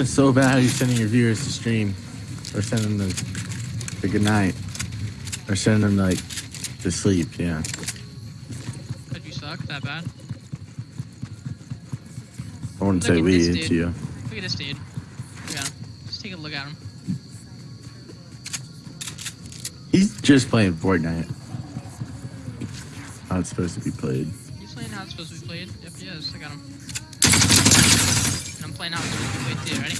It's so bad how you're sending your viewers to stream, or sending them the good night, or sending them like to sleep. Yeah. Could you suck that bad? I wouldn't Look say we. It's you. Look at this dude. Him. Just take a look at him. He's just playing Fortnite. How it's supposed to be played. He's playing how it's supposed to be played. Yep, he is. I got him. And I'm playing how it's supposed to be played too. Ready?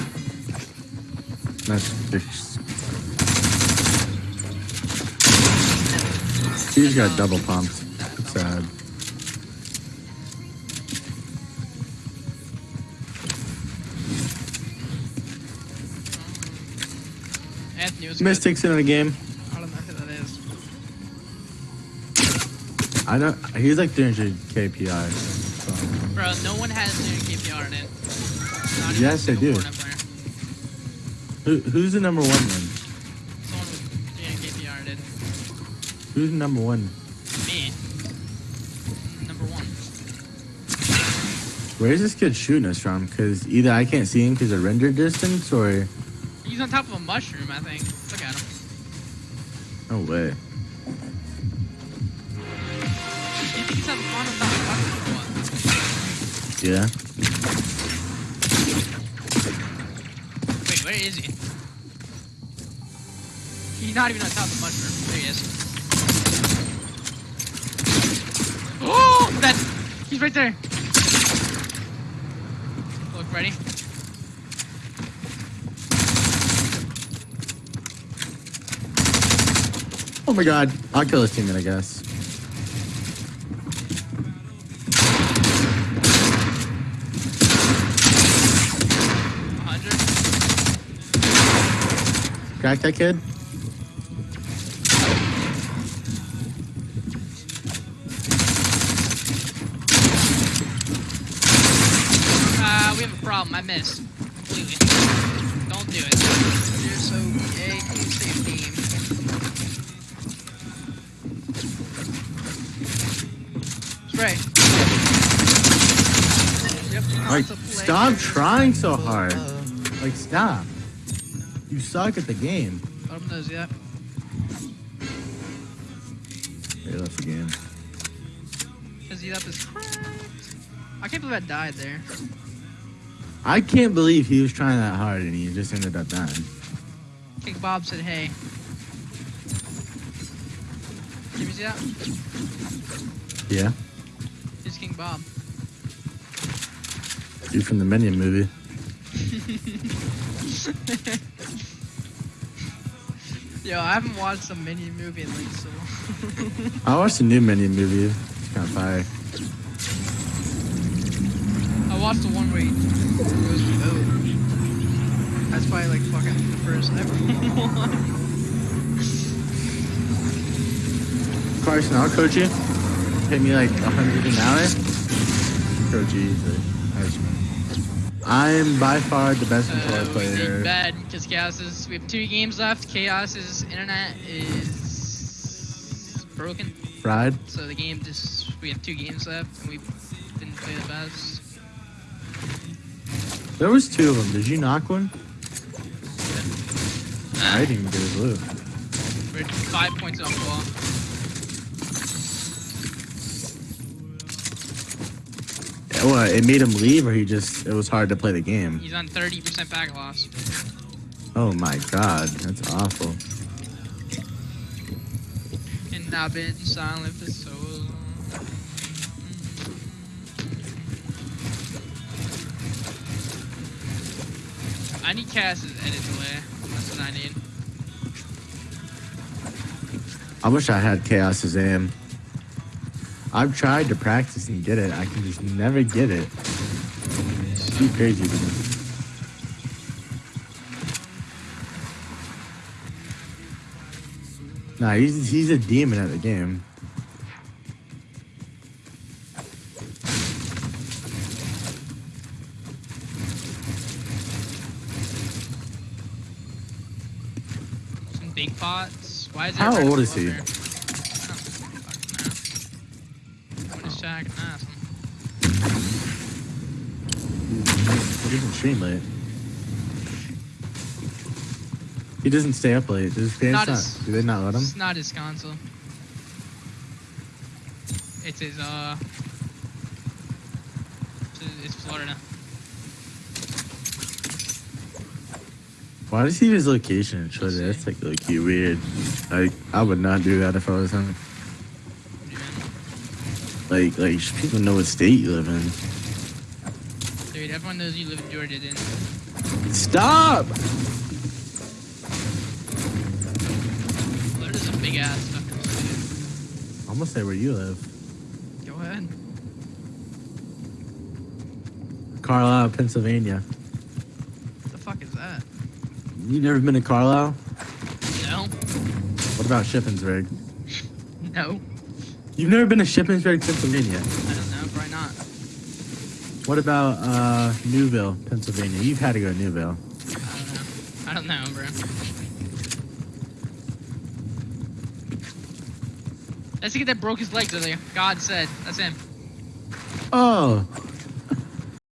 That's fixed. He's got double pumped. Sad. Anthony. Mystics in the game. I don't know who that is. I know he's like 300 KPI. So. Bro, no one has their KPR in it. Not Yes, I do. Who, who's the number one then? Someone with 300 KPR in it. Who's number one? Me. Number one. Where's this kid shooting us from? Because either I can't see him because of render distance, or He's on top of a mushroom, I think. Look at him. no way. You think he's having fun on top of a mushroom or what? Yeah. Wait, where is he? He's not even on top of the mushroom. There he is. Oh, that he's right there. Look, ready? Oh my god. I'll kill his teammate, I guess. hundred. Crack that kid? Uh, we have a problem. I missed completely. Don't do it. You're so gay. Can you save team? Spray. Yep. Like, stop trying so hard. Like, stop. You suck at the game. Bottom knows yeah. Hey, that's the game. His up is cracked. I can't believe I died there. I can't believe he was trying that hard and he just ended up dying. King Bob said, hey. Did you see that? Yeah. He's King Bob. Dude from the Minion movie. Yo, I haven't watched a mini movie in like so long. I watched a new mini movie. It's kind of fire. I watched the one where he goes to vote. That's probably like fucking the first ever one. Carson, I'll coach you. Pay me like a hundred an hour. Coach you easily. I I'm by far the best controller Uh, player. bad because Chaos is. We have two games left. Chaos's internet is broken, Fried. so the game just. We have two games left, and we didn't play the best. There was two of them. Did you knock one? I didn't even get a blue. We're five points off the wall. What? It made him leave, or he just? It was hard to play the game. He's on 30% back loss. Oh my god, that's awful. And I've been silent for so long. I need Cass's edit delay. That's what I need. I wish I had Chaos's aim. I've tried to practice and get it. I can just never get it. It's too crazy to me. Nah, he's he's a demon at the game. Some big pots. Why is How old is he? there? I don't fucking know. What is Jack and ask him. He doesn't stream late. He doesn't stay up late. Does his parents Not not? his- do they not let him? It's not his console. It's his, uh. It's, Florida. Why does he have his location in Twitter? That's like low key weird. Like I would not do that if I was him. What do you Like like people know what state you live in. Dude, everyone knows you live in Georgia, then. Stop! Florida's a big ass fucking state. I'm gonna say where you live. Go ahead. Carlisle, Pennsylvania. What the fuck is that? You never been to Carlisle? No? What about Shippensburg? No? You've never been to Shippensburg, Pennsylvania. I don't know, probably not. What about uh, Newville, Pennsylvania? You've had to go to Newville. I don't know. I don't know, bro. That's the kid that broke his legs earlier. God said. That's him. Oh,